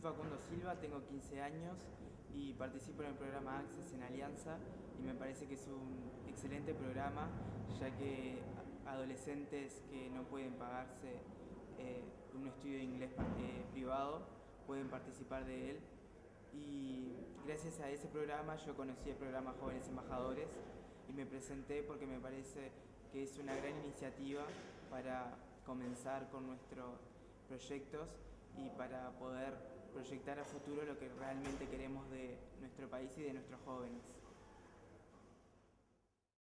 Facundo Silva, tengo 15 años y participo en el programa Access en Alianza y me parece que es un excelente programa ya que adolescentes que no pueden pagarse eh, un estudio de inglés eh, privado pueden participar de él. Y gracias a ese programa yo conocí el programa Jóvenes Embajadores y me presenté porque me parece que es una gran iniciativa para comenzar con nuestros proyectos y para poder proyectar a futuro lo que realmente queremos de nuestro país y de nuestros jóvenes.